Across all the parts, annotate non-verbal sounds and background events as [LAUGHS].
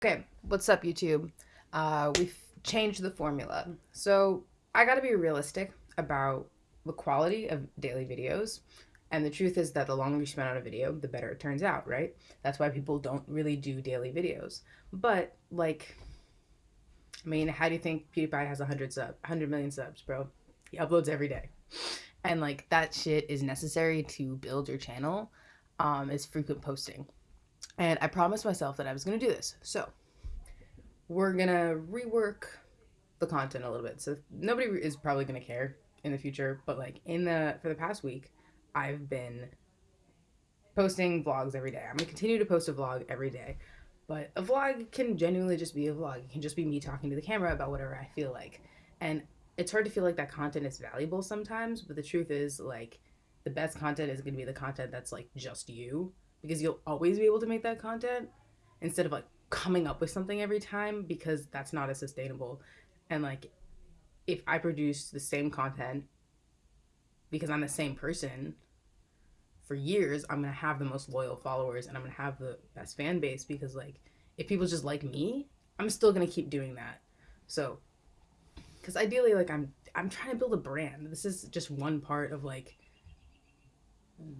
Okay, what's up, YouTube? Uh, we've changed the formula. So I gotta be realistic about the quality of daily videos. And the truth is that the longer you spend on a video, the better it turns out, right? That's why people don't really do daily videos. But, like, I mean, how do you think PewDiePie has 100 sub, 100 million subs, bro? He uploads every day. And, like, that shit is necessary to build your channel, um, is frequent posting. And I promised myself that I was going to do this. So we're going to rework the content a little bit. So nobody is probably going to care in the future, but like in the for the past week, I've been posting vlogs every day. I'm going to continue to post a vlog every day. But a vlog can genuinely just be a vlog. It can just be me talking to the camera about whatever I feel like. And it's hard to feel like that content is valuable sometimes, but the truth is like the best content is going to be the content that's like just you because you'll always be able to make that content instead of like coming up with something every time because that's not as sustainable. And like if I produce the same content because I'm the same person for years, I'm to have the most loyal followers and I'm to have the best fan base because like if people just like me, I'm still to keep doing that. So cuz ideally like I'm I'm trying to build a brand. This is just one part of like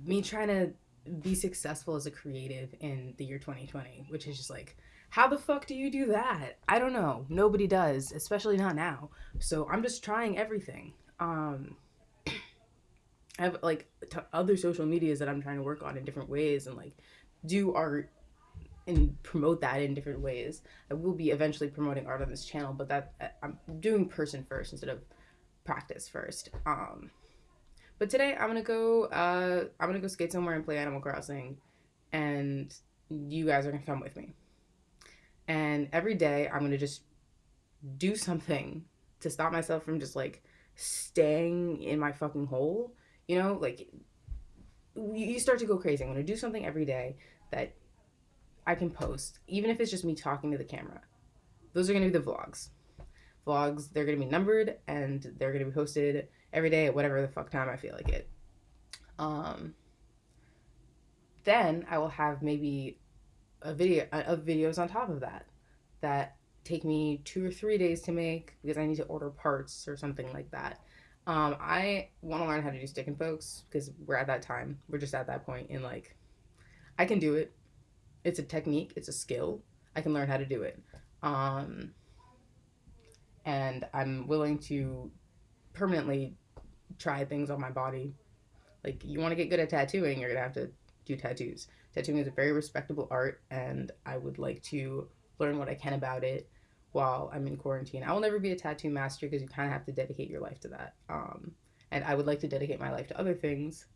me trying to be successful as a creative in the year 2020, which is just like, how the fuck do you do that? I don't know. Nobody does, especially not now. So I'm just trying everything. Um, [CLEARS THROAT] I have like t- other social medias that I'm trying to work on in different ways and like do art and promote that in different ways. I will be eventually promoting art on this channel, but that I'm doing person first instead of practice first. Um, but today I'm gonna go. Uh, I'm gonna go skate somewhere and play Animal Crossing, and you guys are gonna come with me. And every day I'm gonna just do something to stop myself from just like staying in my fucking hole. You know, like you start to go crazy. I'm gonna do something every day that I can post, even if it's just me talking to the camera. Those are gonna be the vlogs. Vlogs, they're gonna be numbered and they're gonna be posted every day at whatever the fuck time I feel like it. Um, then I will have maybe a video of videos on top of that that take me two or three days to make because I need to order parts or something like that. Um, I want to learn how to do stick and pokes because we're at that time. We're just at that point in like, I can do it. It's a technique. It's a skill. I can learn how to do it. Um, and I'm willing to permanently try things on my body. Like you want to get good at tattooing, you're gonna have to do tattoos. Tattooing is a very respectable art, and I would like to learn what I can about it while I'm in quarantine. I will never be a tattoo master because you kind of have to dedicate your life to that. Um, and I would like to dedicate my life to other things,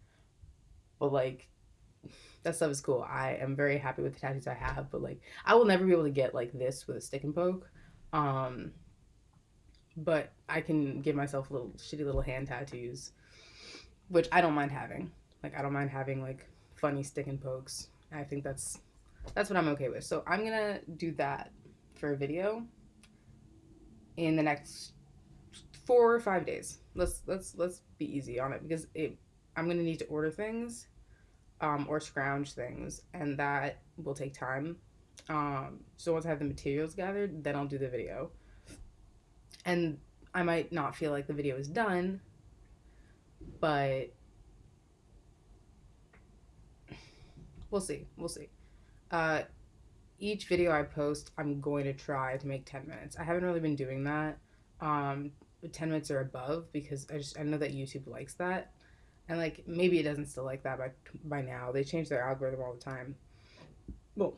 but like that stuff is cool. I am very happy with the tattoos I have, but like I will never be able to get like this with a stick and poke. Um, but I can give myself little shitty little hand tattoos, which I don't mind having. Like I don't mind having like funny stick and pokes. I think that's that's what I'm okay with. So I'm gonna do that for a video in the next four or five days. Let's let's let's be easy on it because it I'm gonna need to order things um, or scrounge things, and that will take time. Um, so once I have the materials gathered, then I'll do the video and I might not feel like the video is done, but we'll see. We'll see. Uh, each video I post, I'm going to try to make 10 minutes. I haven't really been doing that. Um, 10 minutes or above because I just I know that YouTube likes that. And like maybe it doesn't still like that by by now. They change their algorithm all the time. Well,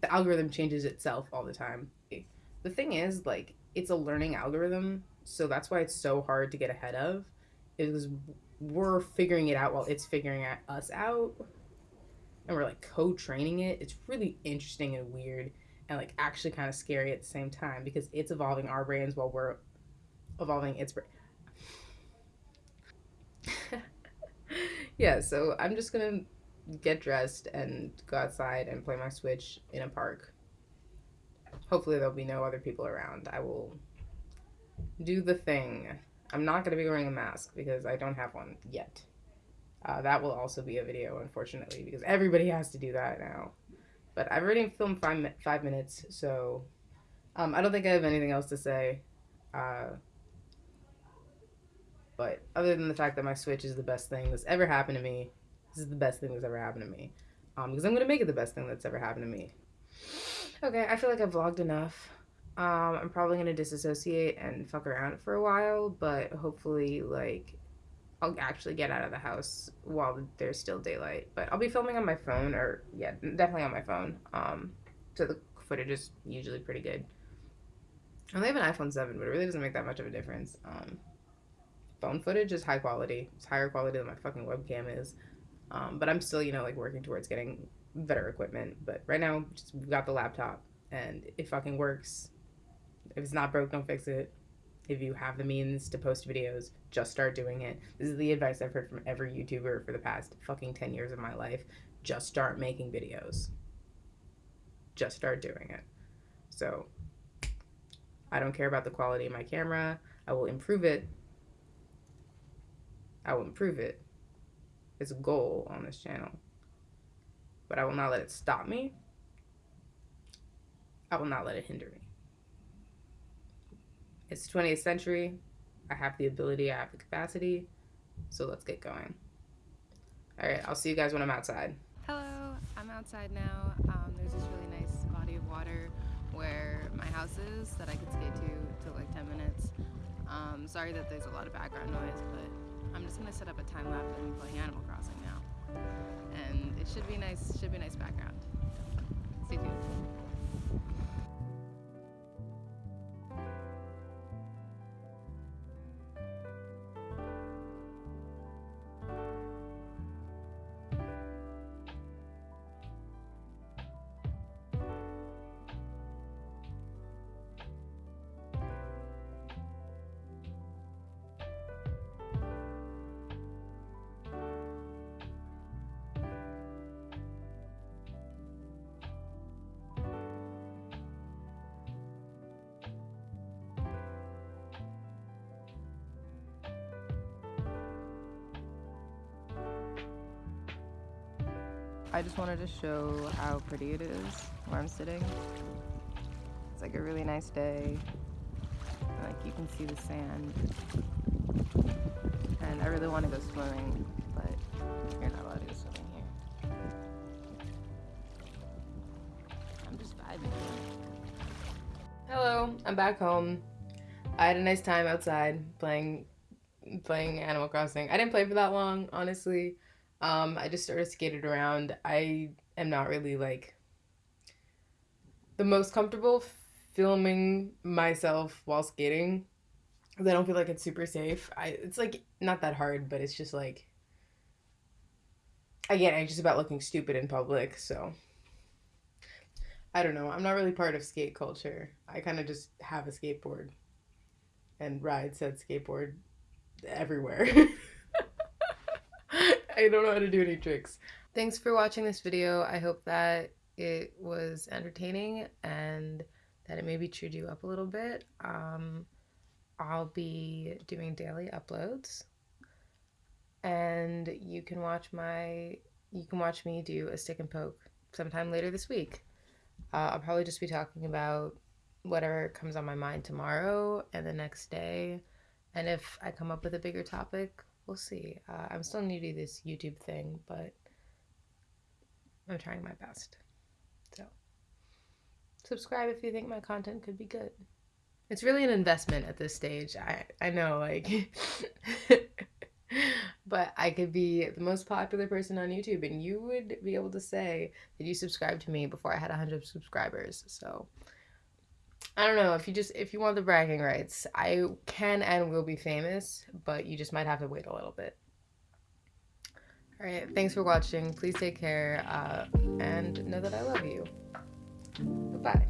the algorithm changes itself all the time. The thing is like it's a learning algorithm, so that's why it's so hard to get ahead of. Is we're figuring it out while it's figuring us out, and we're like co-training it. It's really interesting and weird, and like actually kind of scary at the same time because it's evolving our brains while we're evolving its brain. [LAUGHS] yeah, so I'm just gonna get dressed and go outside and play my Switch in a park hopefully there'll be no other people around. I will do the thing. I'm not going to be wearing a mask because I don't have one yet. Uh, that will also be a video, unfortunately, because everybody has to do that now. But I've already filmed five, five minutes, so um, I don't think I have anything else to say. Uh, but other than the fact that my Switch is the best thing that's ever happened to me, this is the best thing that's ever happened to me. Um, because I'm gonna make it the best thing that's ever happened to me. Okay, I feel like I've vlogged enough. Um, I'm probably gonna disassociate and fuck around for a while, but hopefully, like, I'll actually get out of the house while there's still daylight. But I'll be filming on my phone, or yeah, definitely on my phone. Um, so the footage is usually pretty good. I only have an iPhone 7, but it really doesn't make that much of a difference. Um, phone footage is high quality. It's higher quality than my fucking webcam is. Um, but I'm still, you know, like working towards getting better equipment. But right now, just, we've got the laptop, and it fucking works. If it's not broke, don't fix it. If you have the means to post videos, just start doing it. This is the advice I've heard from every YouTuber for the past fucking 10 years of my life. Just start making videos. Just start doing it. So, I don't care about the quality of my camera. I will improve it. I will improve it. It's a goal on this channel. But I will not let it stop me. I will not let it hinder me. It's the 20th century. I have the ability, I have the capacity. So let's get going. All right, I'll see you guys when I'm outside. Hello, I'm outside now. Um, there's this really nice body of water where my house is that I could skate to to like 10 minutes. Um, sorry that there's a lot of background noise, but I'm just gonna set up a time lapse and should be nice. Should be nice background. I just wanted to show how pretty it is where I'm sitting. It's like a really nice day. Like you can see the sand. And I really want to go swimming, but you're not allowed to go swimming here. I'm just vibing. Hello, I'm back home. I had a nice time outside playing playing Animal Crossing. I didn't play for that long, honestly. Um, I just sort of skated around. I am not really like the most comfortable filming myself while skating because I don't feel like it's super safe. I it's like not that hard, but it's just like again, I'm just about looking stupid in public, so I don't know. I'm not really part of skate culture. I kind of just have a skateboard and ride said skateboard everywhere. [LAUGHS] [LAUGHS] I don't know how to do any tricks. Thanks for watching this video. I hope that it was entertaining and that it maybe cheered you up a little bit. Um, I'll be doing daily uploads and you can watch my you can watch me do a stick and poke sometime later this week. Uh, I'll probably just be talking about whatever comes on my mind tomorrow and the next day. And if I come up with a bigger topic, we'll see. Uh, I'm still new to this YouTube thing, but I'm trying my best. So, subscribe if you think my content could be good. It's really an investment at this stage. I I know, like, [LAUGHS] but I could be the most popular person on YouTube, and you would be able to say that you subscribed to me before I had 100 subscribers. So, I don't know if you just if you want the bragging rights, I can and will be famous, but you just might have to wait a little bit. All right, thanks for watching. Please take care, uh, and know that I love you. Goodbye.